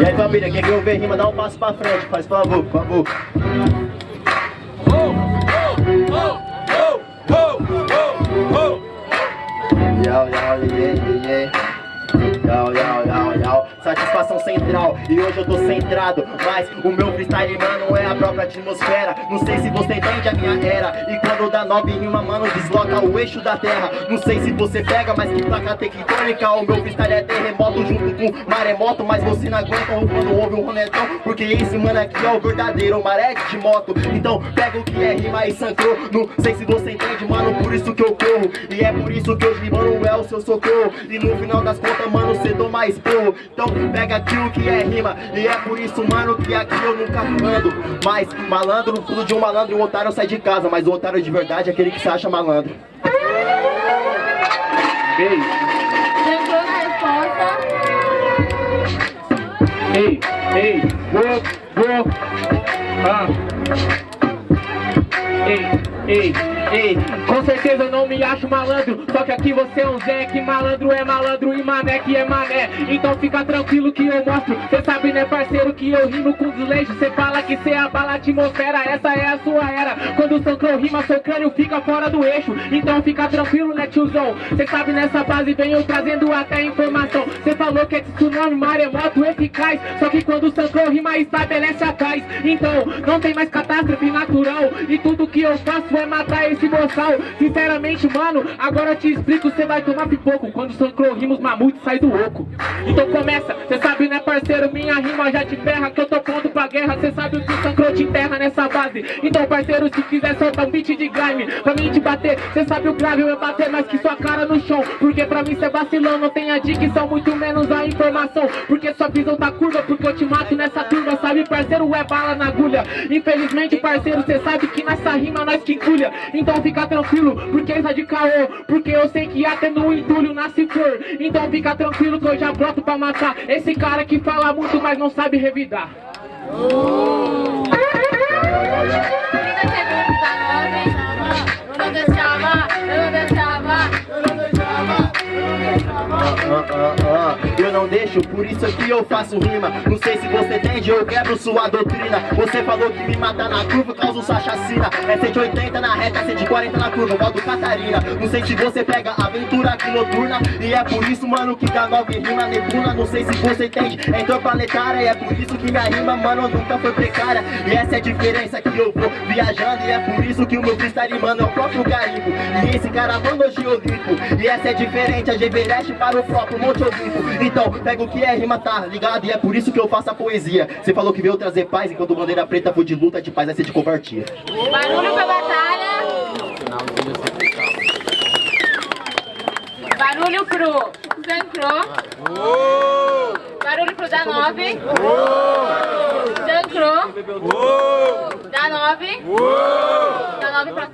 E aí família, quem quer ouvir rima, dá um passo pra frente, faz favor, por favor. Yo, yo, yeah, yeah, yeah. Yau, yau Satisfação central E hoje eu tô centrado Mas o meu freestyle, mano, é a própria atmosfera. Não sei se você entende a minha era E quando dá nove rima, mano, desloca o eixo da terra. Não sei se você pega, mas que placa tectônica O meu freestyle é terremoto junto com maremoto Mas você não aguenta quando ouve um ronetão Porque esse mano aqui é o verdadeiro maré de moto. Então pega o que é rima e sangrou Não sei se você entende, mano, por isso que eu corro E é por isso que hoje, mano, é o seu socorro. E no final das contas, mano, cê toma esporro Então pega aqui o que é rima E é por isso, mano, que aqui eu nunca ando Mas malandro, tudo de um malandro e um otário sai de casa. Mas o otário de verdade é aquele que se acha malandro. Ei, Lembrou na resposta? ei, ei, vou, vou, ah. Ei, ei, ei, com certeza eu não me acho malandro Só que aqui você é um Zé, que malandro é malandro e mané que é mané. Então fica tranquilo que eu mostro. Cê sabe né parceiro que eu rimo com desleixo. Cê fala que cê abala a atmosfera, essa é a sua era. Quando o Sancro rima, seu crânio fica fora do eixo. Então fica tranquilo né tiozão? Cê sabe nessa base eu trazendo até informação. Cê falou que é tsunami, maremoto eficaz. Só que quando o Sancro rima estabelece a paz. Então não tem mais catástrofe natural. E tudo que eu faço é matar esse boçal Sinceramente mano, agora eu te explico Cê vai tomar pipoco quando o Sancro rima os mamutes sai do oco. Então começa, cê sabe né parceiro, minha rima já te ferra Que eu tô pronto pra guerra, cê sabe o que o Sancro te enterra nessa base. Então parceiro, se quiser soltar um beat de grime Pra mim te bater, cê sabe o grave é bater mais que sua cara no chão. Porque pra mim cê vacilão, não tem a dicção Muito menos a informação. Porque sua visão tá curva, porque eu te mato nessa turma Sabe parceiro, é bala na agulha. Infelizmente parceiro, cê sabe que nessa rima nós que culha Então fica tranquilo, porque tá de caô. Porque eu sei que até no entulho nasce flor. Então fica tranquilo que eu já broto pra matar Esse cara que fala muito, mas não sabe revidar. Ainda Por isso aqui eu faço rima. Não sei se você entende, eu quebro sua doutrina. Você falou que me matar na curva causa sua chacina É 180 na reta, 140 na curva, modo Catarina. Não sei se você pega aventura aqui noturna E é por isso, mano, que dá nove rima nebuna Não sei se você entende, é interplanetária E é por isso que minha rima, mano, nunca foi precária. E essa é a diferença que eu vou viajando E é por isso que o meu freestyle, mano, é o próprio garimpo. E esse cara manda hoje Olimpo E essa é diferente, a Everest para o próprio Monte Olimpo. Então, pega o que é rima, tá ligado? E é por isso que eu faço a poesia Você falou que veio trazer paz, enquanto bandeira preta foi de luta, de paz vai ser de covardia Barulho pra batalha. Barulho pro Zancro. Barulho pro da 9. Zancro. Da 9. Da 9 pra